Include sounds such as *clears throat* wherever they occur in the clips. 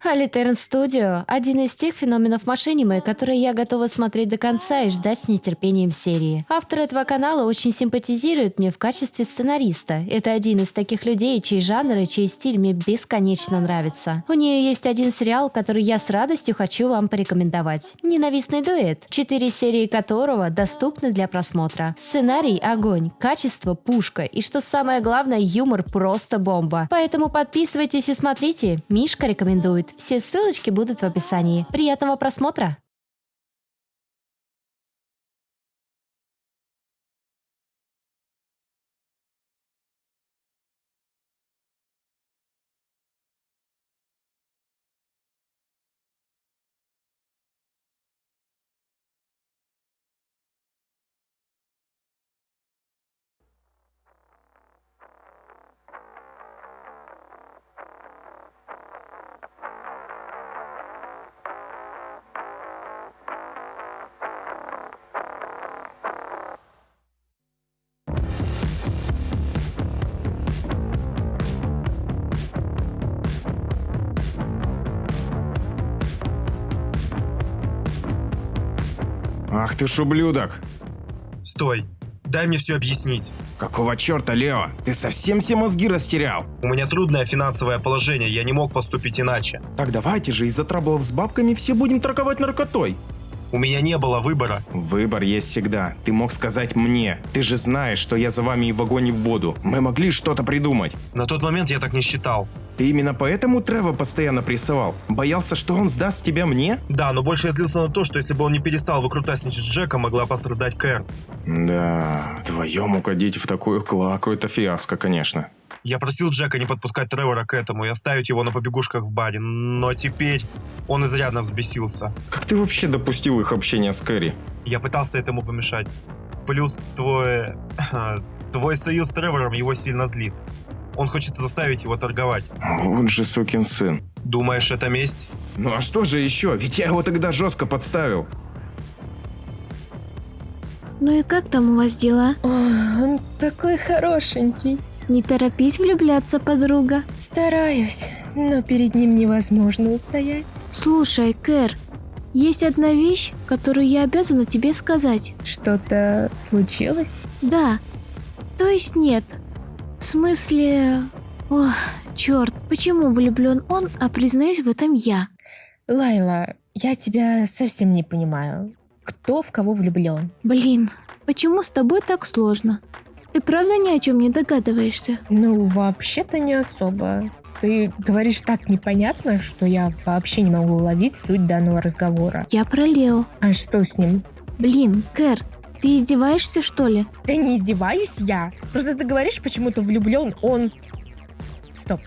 Алитерн Студио – один из тех феноменов машиниме, которые я готова смотреть до конца и ждать с нетерпением серии. Автор этого канала очень симпатизирует мне в качестве сценариста. Это один из таких людей, чей жанр и чей стиль мне бесконечно нравится. У нее есть один сериал, который я с радостью хочу вам порекомендовать. «Ненавистный дуэт», четыре серии которого доступны для просмотра. Сценарий – огонь, качество – пушка, и что самое главное, юмор просто бомба. Поэтому подписывайтесь и смотрите. Мишка рекомендует. Все ссылочки будут в описании. Приятного просмотра! Ах ты ж ублюдок! Стой, дай мне все объяснить. Какого черта, Лео? Ты совсем все мозги растерял? У меня трудное финансовое положение, я не мог поступить иначе. Так давайте же из-за траблов с бабками все будем торговать наркотой. У меня не было выбора. Выбор есть всегда. Ты мог сказать мне. Ты же знаешь, что я за вами и в огонь и в воду. Мы могли что-то придумать. На тот момент я так не считал. Ты именно поэтому Трева постоянно прессовал? Боялся, что он сдаст тебя мне? Да, но больше я злился на то, что если бы он не перестал выкрутасничать с Джека, могла пострадать Кэр. Да, вдвоем угодить в такую клаку это фиаско, конечно. Я просил Джека не подпускать Тревора к этому и оставить его на побегушках в баре, но теперь он изрядно взбесился. Как ты вообще допустил их общение с Кэрри? Я пытался этому помешать. Плюс твой... *clears throat* твой союз с Тревором его сильно злит. Он хочет заставить его торговать. Вот же сукин сын. Думаешь, это месть? Ну а что же еще? Ведь я его тогда жестко подставил. Ну и как там у вас дела? О, он такой хорошенький. Не торопись влюбляться, подруга. Стараюсь, но перед ним невозможно устоять. Слушай, Кэр, есть одна вещь, которую я обязана тебе сказать. Что-то случилось? Да. То есть нет. В смысле... Ох, черт, почему влюблен он, а признаюсь в этом я? Лайла, я тебя совсем не понимаю. Кто в кого влюблен? Блин, почему с тобой так сложно? Ты правда ни о чем не догадываешься? Ну, вообще-то не особо. Ты говоришь так непонятно, что я вообще не могу уловить суть данного разговора. Я про Лео. А что с ним? Блин, Кэр, ты издеваешься, что ли? Да не издеваюсь я. Просто ты говоришь, почему-то влюблен он... Стоп.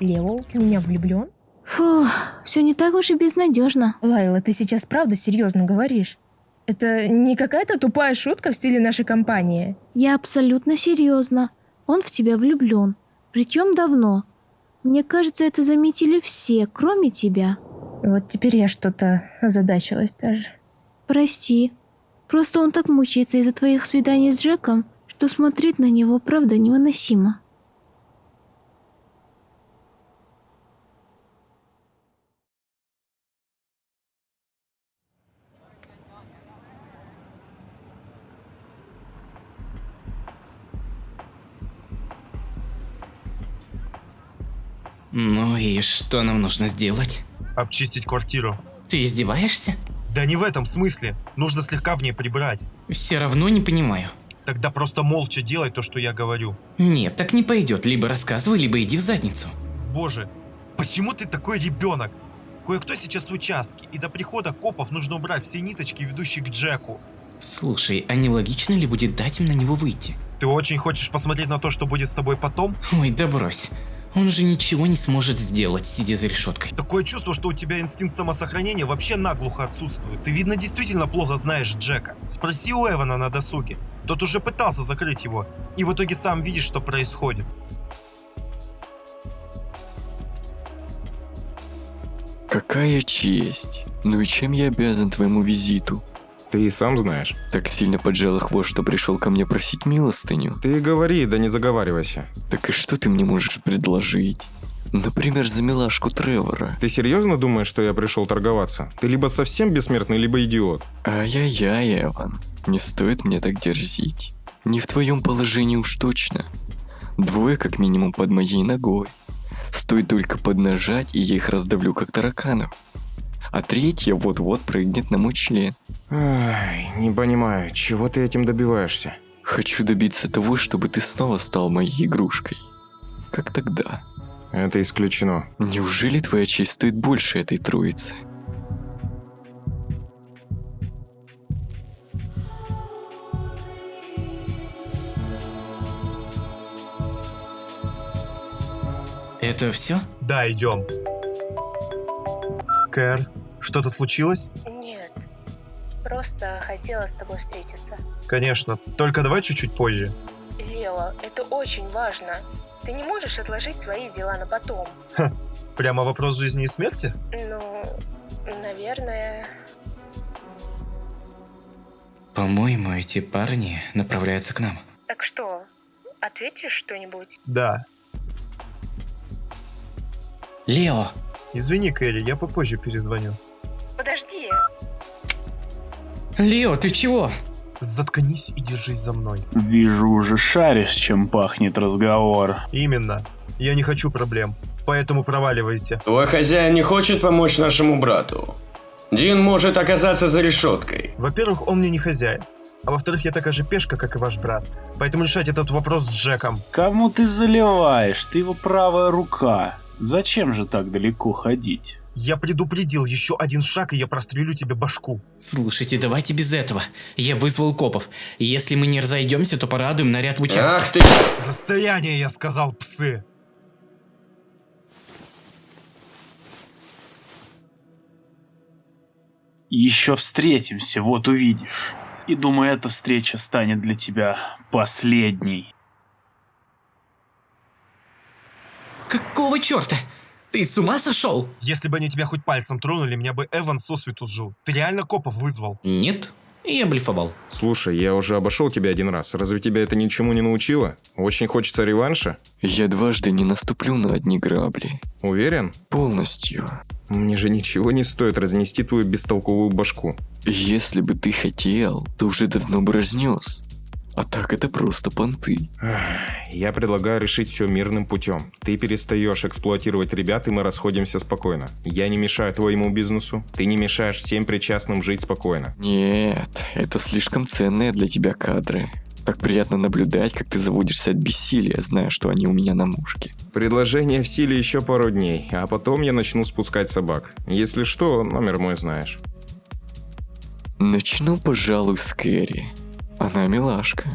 Лео в меня влюблен? Фу, все не так уж и безнадежно. Лайла, ты сейчас правда серьезно говоришь? Это не какая-то тупая шутка в стиле нашей компании? Я абсолютно серьезно. Он в тебя влюблен. Причем давно. Мне кажется, это заметили все, кроме тебя. Вот теперь я что-то озадачилась даже. Прости. Просто он так мучается из-за твоих свиданий с Джеком, что смотреть на него правда невыносимо. Ну и что нам нужно сделать? Обчистить квартиру. Ты издеваешься? Да не в этом смысле. Нужно слегка в ней прибрать. Все равно не понимаю. Тогда просто молча делай то, что я говорю. Нет, так не пойдет. Либо рассказывай, либо иди в задницу. Боже, почему ты такой ребенок? Кое-кто сейчас в участке, и до прихода копов нужно убрать все ниточки, ведущие к Джеку. Слушай, а не логично ли будет дать им на него выйти? Ты очень хочешь посмотреть на то, что будет с тобой потом? Ой, да брось. Он же ничего не сможет сделать, сидя за решеткой. Такое чувство, что у тебя инстинкт самосохранения вообще наглухо отсутствует. Ты, видно, действительно плохо знаешь Джека. Спроси у Эвана на досуге. Тот уже пытался закрыть его. И в итоге сам видишь, что происходит. Какая честь. Ну и чем я обязан твоему визиту? Ты и сам знаешь. Так сильно поджала хвост, что пришел ко мне просить милостыню. Ты говори, да не заговаривайся. Так и что ты мне можешь предложить? Например, за милашку Тревора. Ты серьезно думаешь, что я пришел торговаться? Ты либо совсем бессмертный, либо идиот. Ай-яй-яй, Эван. Не стоит мне так дерзить. Не в твоем положении уж точно. Двое как минимум под моей ногой. Стоит только поднажать, и я их раздавлю как тараканов. А третья вот-вот прыгнет на мой член. Ай, не понимаю, чего ты этим добиваешься? Хочу добиться того, чтобы ты снова стал моей игрушкой. Как тогда? Это исключено. Неужели твоя честь стоит больше этой троицы? Это все? Да, идем. Кэр, что-то случилось? Нет. Просто хотела с тобой встретиться. Конечно, только давай чуть-чуть позже. Лео, это очень важно. Ты не можешь отложить свои дела на потом. Прямо вопрос жизни и смерти? Ну, наверное... По-моему, эти парни направляются к нам. Так что, ответишь что-нибудь? Да. Лео! Извини, Кэрри, я попозже перезвоню. Лео, ты чего? Заткнись и держись за мной. Вижу, уже шаришь, чем пахнет разговор. Именно. Я не хочу проблем. Поэтому проваливайте. Твой хозяин не хочет помочь нашему брату. Дин может оказаться за решеткой. Во-первых, он мне не хозяин. А во-вторых, я такая же пешка, как и ваш брат. Поэтому решать этот вопрос с Джеком. Кому ты заливаешь? Ты его правая рука. Зачем же так далеко ходить? Я предупредил, еще один шаг, и я прострелю тебе башку. Слушайте, давайте без этого. Я вызвал копов. Если мы не разойдемся, то порадуем наряд в участке. Ах ты... Расстояние, я сказал, псы. Еще встретимся, вот увидишь. И думаю, эта встреча станет для тебя последней. Какого черта? Ты с ума сошел? Если бы они тебя хоть пальцем тронули, меня бы Эван сосвету сжил. Ты реально копов вызвал? Нет, я блефовал. Слушай, я уже обошел тебя один раз. Разве тебя это ничему не научило? Очень хочется реванша? Я дважды не наступлю на одни грабли. Уверен? Полностью. Мне же ничего не стоит разнести твою бестолковую башку. Если бы ты хотел, то уже давно бы разнес. А так это просто понты. Я предлагаю решить все мирным путем. Ты перестаешь эксплуатировать ребят, и мы расходимся спокойно. Я не мешаю твоему бизнесу, ты не мешаешь всем причастным жить спокойно. Нет, это слишком ценные для тебя кадры. Так приятно наблюдать, как ты заводишься от бессилия, зная, что они у меня на мушке. Предложение в силе еще пару дней, а потом я начну спускать собак. Если что, номер мой знаешь. Начну, пожалуй, с Кэрри. Она милашка.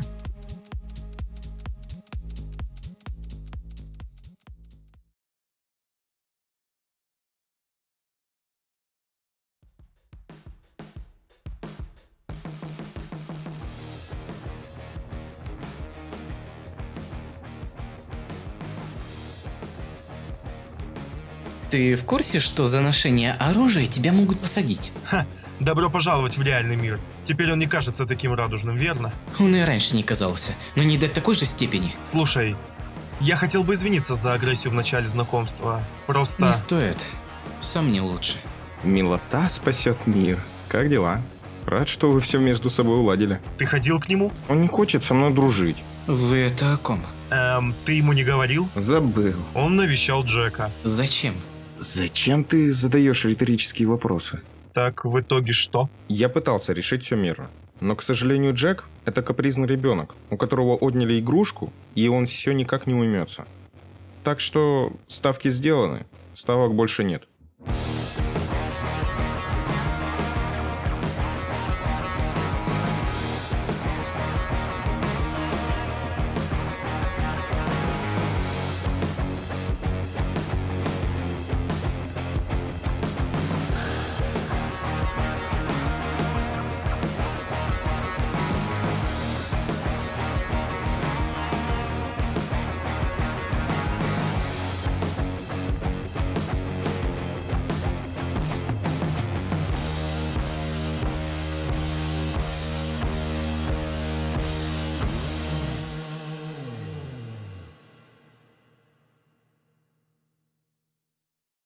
Ты в курсе, что за ношение оружия тебя могут посадить? Ха, добро пожаловать в реальный мир. Теперь он не кажется таким радужным, верно? Он и раньше не казался, но не до такой же степени. Слушай, я хотел бы извиниться за агрессию в начале знакомства. Просто... Не стоит. Сам не лучше. Милота спасет мир. Как дела? Рад, что вы все между собой уладили. Ты ходил к нему? Он не хочет со мной дружить. Вы это о ком? Эм, ты ему не говорил? Забыл. Он навещал Джека. Зачем? Зачем ты задаешь риторические вопросы? Так в итоге что? Я пытался решить все мирно. Но, к сожалению, Джек – это капризный ребенок, у которого отняли игрушку, и он все никак не уймется. Так что ставки сделаны, ставок больше нет.